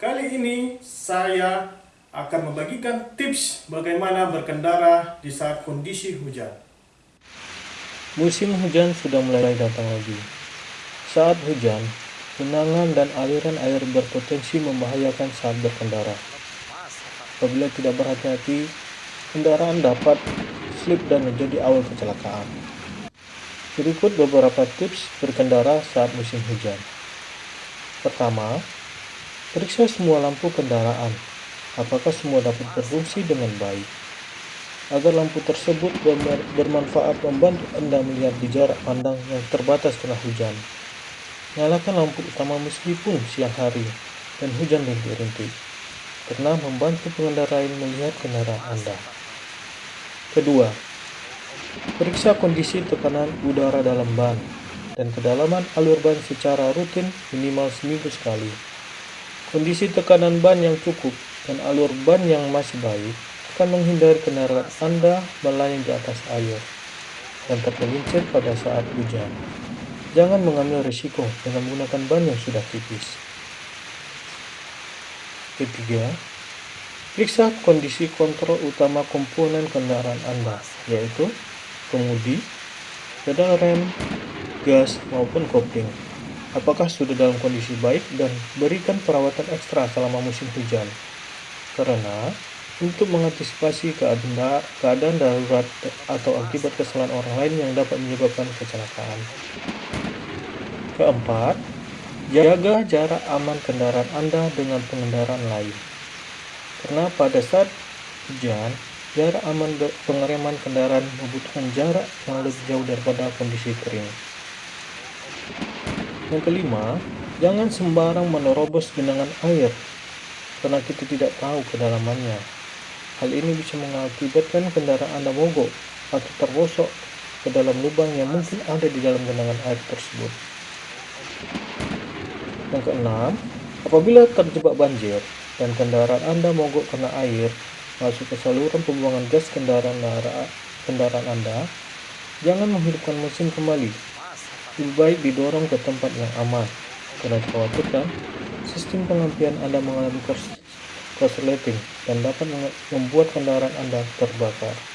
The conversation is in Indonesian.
Kali ini saya akan membagikan tips bagaimana berkendara di saat kondisi hujan. Musim hujan sudah mulai datang lagi. Saat hujan, genangan dan aliran air berpotensi membahayakan saat berkendara. Apabila tidak berhati-hati, kendaraan dapat slip dan menjadi awal kecelakaan. Berikut beberapa tips berkendara saat musim hujan. Pertama, Periksa semua lampu kendaraan, apakah semua dapat berfungsi dengan baik. Agar lampu tersebut bermanfaat membantu Anda melihat di jarak pandang yang terbatas tengah hujan. Nyalakan lampu utama meskipun siang hari dan hujan rintik-rintik, karena membantu pengendara lain melihat kendaraan Anda. Kedua, periksa kondisi tekanan udara dalam ban dan kedalaman alur ban secara rutin minimal seminggu sekali. Kondisi tekanan ban yang cukup dan alur ban yang masih baik akan menghindari kendaraan Anda melayang di atas air dan tergelincir pada saat hujan. Jangan mengambil risiko dengan menggunakan ban yang sudah tipis. Ketiga, periksa kondisi kontrol utama komponen kendaraan Anda, yaitu kemudi, pedal rem, gas, maupun kopling apakah sudah dalam kondisi baik dan berikan perawatan ekstra selama musim hujan. Karena untuk mengantisipasi keadaan, darurat atau akibat kesalahan orang lain yang dapat menyebabkan kecelakaan. Keempat, jaga jarak aman kendaraan Anda dengan pengendaraan lain. Karena pada saat hujan, jarak aman pengereman kendaraan membutuhkan jarak yang lebih jauh daripada kondisi kering. Yang kelima, jangan sembarang menerobos genangan air karena kita tidak tahu kedalamannya. Hal ini bisa mengakibatkan kendaraan Anda mogok atau terbosok ke dalam lubang yang mungkin ada di dalam genangan air tersebut. Yang keenam, apabila terjebak banjir dan kendaraan Anda mogok karena air masuk ke saluran pembuangan gas kendaraan kendaraan Anda, jangan menghidupkan mesin kembali lebih baik didorong ke tempat yang aman karena dikhawatirkan sistem pengampian Anda mengalami korsleting dan dapat membuat kendaraan Anda terbakar.